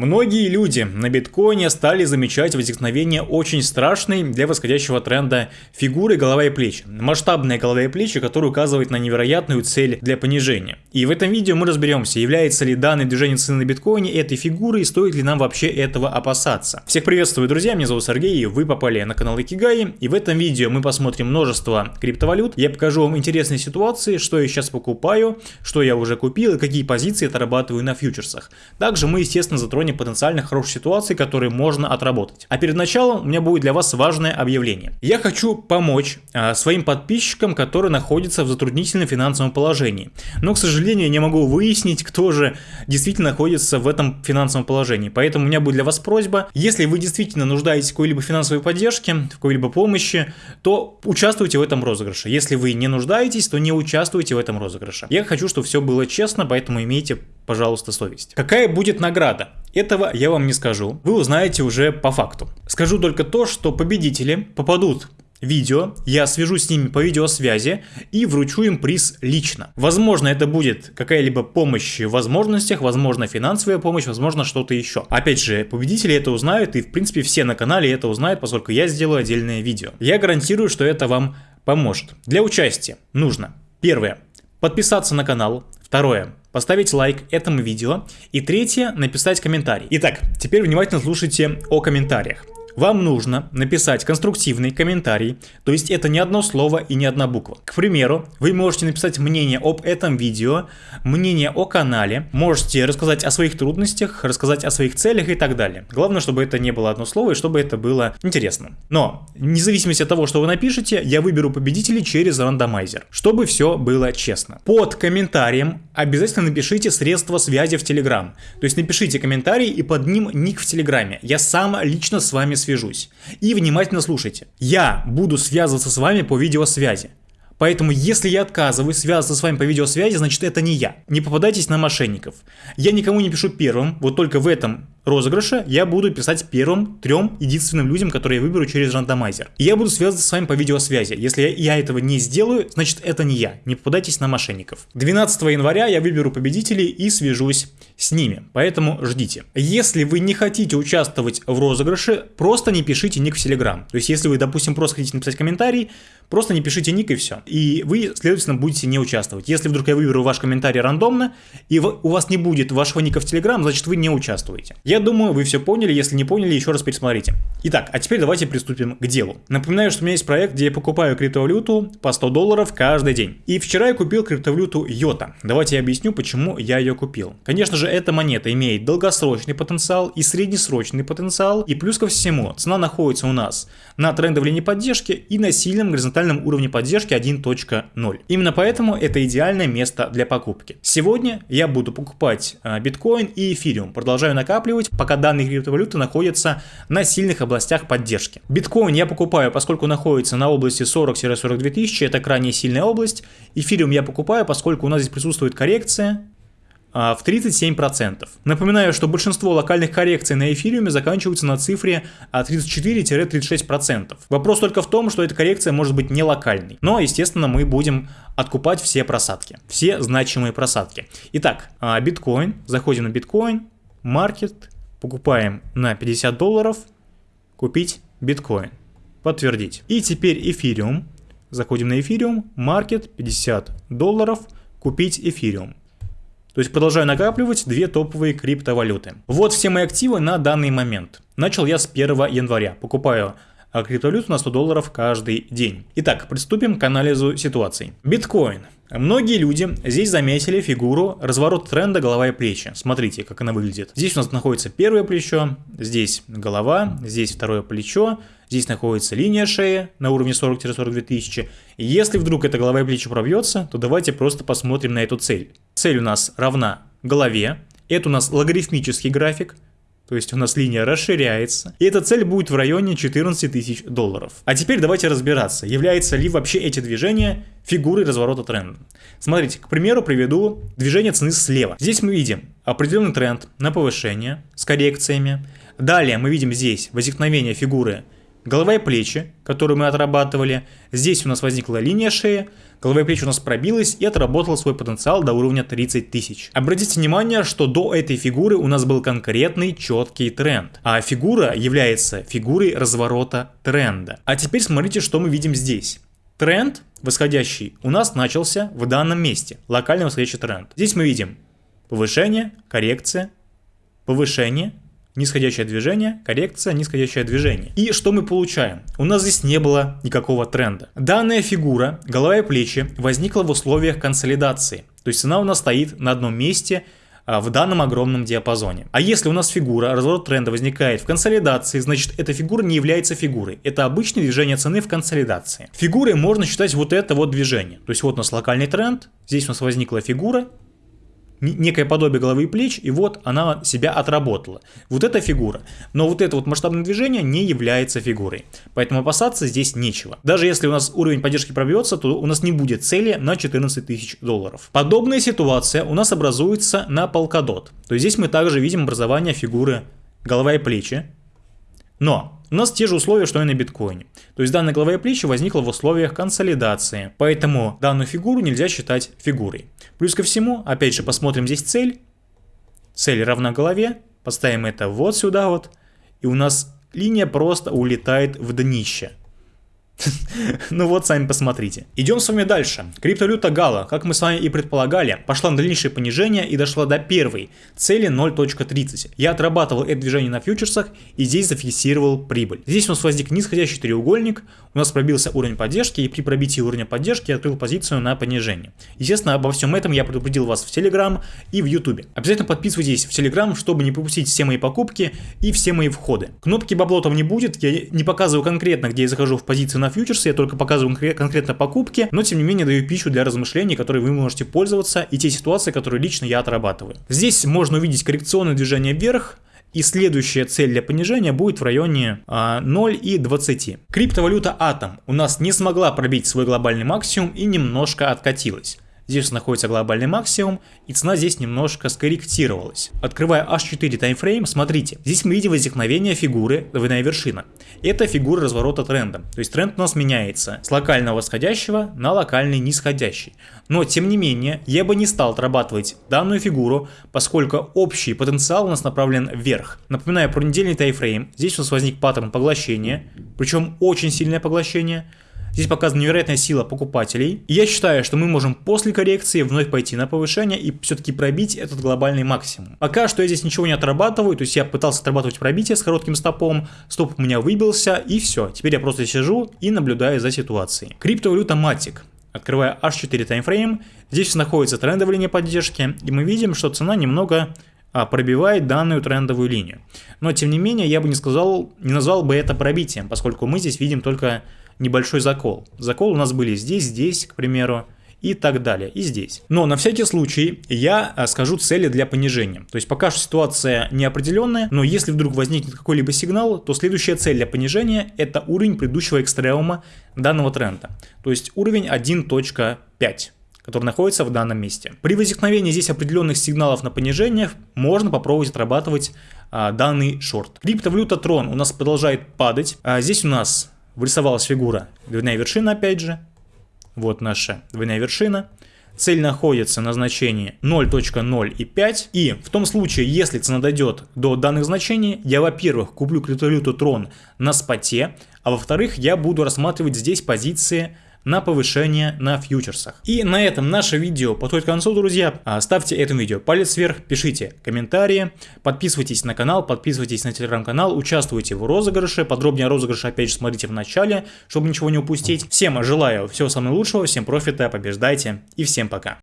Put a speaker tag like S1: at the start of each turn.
S1: Многие люди на биткоине стали замечать возникновение очень страшной для восходящего тренда фигуры голова и плечи. Масштабная голова и плечи, которая указывает на невероятную цель для понижения. И в этом видео мы разберемся, является ли данное движение цены на биткоине этой фигурой и стоит ли нам вообще этого опасаться. Всех приветствую, друзья, меня зовут Сергей, вы попали на канал Икигай, и в этом видео мы посмотрим множество криптовалют. Я покажу вам интересные ситуации, что я сейчас покупаю, что я уже купил и какие позиции отрабатываю на фьючерсах. Также мы, естественно, затронем плане потенциально хороших ситуаций, которые можно отработать. А перед началом у меня будет для вас важное объявление. Я хочу помочь а, своим подписчикам, которые находятся в затруднительном финансовом положении. Но, к сожалению, я не могу выяснить, кто же действительно находится в этом финансовом положении. Поэтому у меня будет для вас просьба, если вы действительно нуждаетесь в какой-либо финансовой поддержке, в какой-либо помощи, то участвуйте в этом розыгрыше. Если вы не нуждаетесь, то не участвуйте в этом розыгрыше. Я хочу, чтобы все было честно, поэтому имейте, пожалуйста, совесть. Какая будет награда? Этого я вам не скажу, вы узнаете уже по факту. Скажу только то, что победители попадут видео, я свяжусь с ними по видеосвязи и вручу им приз лично. Возможно, это будет какая-либо помощь в возможностях, возможно, финансовая помощь, возможно, что-то еще. Опять же, победители это узнают, и в принципе все на канале это узнают, поскольку я сделаю отдельное видео. Я гарантирую, что это вам поможет. Для участия нужно, первое, подписаться на канал, второе, поставить лайк этому видео и третье, написать комментарий. Итак, теперь внимательно слушайте о комментариях вам нужно написать конструктивный комментарий, то есть это не одно слово и не одна буква. К примеру, вы можете написать мнение об этом видео, мнение о канале, можете рассказать о своих трудностях, рассказать о своих целях и так далее. Главное, чтобы это не было одно слово и чтобы это было интересно. Но, независимо от того, что вы напишете, я выберу победителей через рандомайзер, чтобы все было честно. Под комментарием обязательно напишите средства связи в Telegram. То есть напишите комментарий и под ним ник в Телеграме. Я сам лично с вами свяжусь свяжусь. И внимательно слушайте. Я буду связываться с вами по видеосвязи. Поэтому, если я отказываюсь связываться с вами по видеосвязи, значит это не я. Не попадайтесь на мошенников. Я никому не пишу первым, вот только в этом розыгрыше я буду писать первым трем единственным людям, которые я выберу через рандомайзер. И я буду связываться с вами по видеосвязи. Если я, я этого не сделаю, значит это не я. Не попадайтесь на мошенников. 12 января я выберу победителей и свяжусь с ними. Поэтому ждите. Если вы не хотите участвовать в розыгрыше, просто не пишите ник в Telegram. То есть если вы, допустим, просто хотите написать комментарий, просто не пишите ник и все. И вы, следовательно, будете не участвовать. Если вдруг я выберу ваш комментарий рандомно, и у вас не будет вашего ника в Telegram, значит вы не участвуете. Я думаю, вы все поняли, если не поняли, еще раз пересмотрите. Итак, а теперь давайте приступим к делу. Напоминаю, что у меня есть проект, где я покупаю криптовалюту по 100 долларов каждый день. И вчера я купил криптовалюту Йота. Давайте я объясню, почему я ее купил. Конечно же, эта монета имеет долгосрочный потенциал и среднесрочный потенциал. И плюс ко всему, цена находится у нас на трендовой линии поддержки и на сильном горизонтальном уровне поддержки 1.0. Именно поэтому это идеальное место для покупки. Сегодня я буду покупать а, биткоин и эфириум. Продолжаю накапливать пока данные криптовалюты находятся на сильных областях поддержки. Биткоин я покупаю, поскольку находится на области 40-42 тысячи, это крайне сильная область. Эфириум я покупаю, поскольку у нас здесь присутствует коррекция, в 37%. Напоминаю, что большинство локальных коррекций на эфириуме заканчиваются на цифре 34-36%. Вопрос только в том, что эта коррекция может быть не локальной. Но, естественно, мы будем откупать все просадки, все значимые просадки. Итак, а, биткоин, заходим на биткоин, маркет, покупаем на 50 долларов, купить биткоин, подтвердить. И теперь эфириум, заходим на эфириум, маркет 50 долларов, купить эфириум. То есть продолжаю накапливать две топовые криптовалюты. Вот все мои активы на данный момент. Начал я с 1 января. Покупаю а, криптовалюту на 100 долларов каждый день. Итак, приступим к анализу ситуаций. Биткоин. Многие люди здесь заметили фигуру разворот тренда голова и плечи. Смотрите, как она выглядит. Здесь у нас находится первое плечо, здесь голова, здесь второе плечо, здесь находится линия шеи на уровне 40-42 тысячи. Если вдруг эта голова и плечи пробьется, то давайте просто посмотрим на эту цель. Цель у нас равна голове, это у нас логарифмический график, то есть у нас линия расширяется. И эта цель будет в районе 14 тысяч долларов. А теперь давайте разбираться, являются ли вообще эти движения фигурой разворота тренда. Смотрите, к примеру, приведу движение цены слева. Здесь мы видим определенный тренд на повышение с коррекциями. Далее мы видим здесь возникновение фигуры голова и плечи, которую мы отрабатывали. Здесь у нас возникла линия шеи, голова и плечи у нас пробилась и отработала свой потенциал до уровня 30 тысяч. Обратите внимание, что до этой фигуры у нас был конкретный четкий тренд, а фигура является фигурой разворота тренда. А теперь смотрите, что мы видим здесь. Тренд восходящий у нас начался в данном месте, локальный восходящий тренд. Здесь мы видим повышение, коррекция, повышение, нисходящее движение, коррекция, нисходящее движение. И что мы получаем? У нас здесь не было никакого тренда. Данная фигура, голова и плечи, возникла в условиях консолидации. То есть она у нас стоит на одном месте, а, в данном огромном диапазоне. А если у нас фигура, разворот тренда возникает в консолидации, значит эта фигура не является фигурой. Это обычное движение цены в консолидации. Фигурой можно считать вот это вот движение. То есть вот у нас локальный тренд, здесь у нас возникла фигура, некое подобие головы и плеч, и вот она себя отработала. Вот эта фигура. Но вот это вот масштабное движение не является фигурой. Поэтому опасаться здесь нечего. Даже если у нас уровень поддержки пробьется, то у нас не будет цели на 14 тысяч долларов. Подобная ситуация у нас образуется на Polkadot. То есть здесь мы также видим образование фигуры голова и плечи. Но у нас те же условия, что и на биткоине. То есть данная голова и плечи возникла в условиях консолидации. Поэтому данную фигуру нельзя считать фигурой. Плюс ко всему, опять же, посмотрим здесь цель. Цель равна голове. Поставим это вот сюда вот. И у нас линия просто улетает в днище. Ну вот, сами посмотрите. Идем с вами дальше. Криптовалюта Гала, как мы с вами и предполагали, пошла на дальнейшее понижение и дошла до первой цели 0.30. Я отрабатывал это движение на фьючерсах и здесь зафиксировал прибыль. Здесь у нас возник нисходящий треугольник, у нас пробился уровень поддержки и при пробитии уровня поддержки я открыл позицию на понижение. Естественно, обо всем этом я предупредил вас в Telegram и в YouTube. Обязательно подписывайтесь в Telegram, чтобы не пропустить все мои покупки и все мои входы. Кнопки бабло там не будет, я не показываю конкретно, где я захожу в позицию на на фьючерсы, я только показываю конкретно покупки, но тем не менее даю пищу для размышлений, которой вы можете пользоваться, и те ситуации, которые лично я отрабатываю. Здесь можно увидеть коррекционное движение вверх, и следующая цель для понижения будет в районе а, 0 и 20. Криптовалюта Atom у нас не смогла пробить свой глобальный максимум и немножко откатилась. Здесь находится глобальный максимум, и цена здесь немножко скорректировалась. Открывая H4 таймфрейм, смотрите, здесь мы видим возникновение фигуры двойная вершина. Это фигура разворота тренда, то есть тренд у нас меняется с локального восходящего на локальный нисходящий. Но тем не менее, я бы не стал отрабатывать данную фигуру, поскольку общий потенциал у нас направлен вверх. Напоминаю про недельный таймфрейм, здесь у нас возник паттерн поглощения, причем очень сильное поглощение. Здесь показана невероятная сила покупателей. И я считаю, что мы можем после коррекции вновь пойти на повышение и все-таки пробить этот глобальный максимум. Пока что я здесь ничего не отрабатываю, то есть я пытался отрабатывать пробитие с коротким стопом, стоп у меня выбился и все. Теперь я просто сижу и наблюдаю за ситуацией. Криптовалюта Matic. Открывая H4 таймфрейм, здесь находится трендовая линия поддержки, и мы видим, что цена немного а, пробивает данную трендовую линию. Но тем не менее, я бы не сказал, не назвал бы это пробитием, поскольку мы здесь видим только небольшой закол. Закол у нас были здесь, здесь, к примеру, и так далее, и здесь. Но на всякий случай я а, скажу цели для понижения. То есть пока что ситуация неопределенная, но если вдруг возникнет какой-либо сигнал, то следующая цель для понижения это уровень предыдущего экстремума данного тренда. То есть уровень 1.5 который находится в данном месте. При возникновении здесь определенных сигналов на понижение можно попробовать отрабатывать а, данный шорт. Криптовалюта Трон у нас продолжает падать. А, здесь у нас вырисовалась фигура двойная вершина опять же. Вот наша двойная вершина. Цель находится на значении 0.0 и в том случае, если цена дойдет до данных значений, я, во-первых, куплю криптовалюту Tron на споте, а во-вторых, я буду рассматривать здесь позиции на повышение на фьючерсах. И на этом наше видео подходит к концу, друзья. А, ставьте этому видео палец вверх, пишите комментарии, подписывайтесь на канал, подписывайтесь на телеграм-канал, участвуйте в розыгрыше. Подробнее о розыгрыше опять же смотрите в начале, чтобы ничего не упустить. Всем желаю всего самого лучшего, всем профита, побеждайте и всем пока.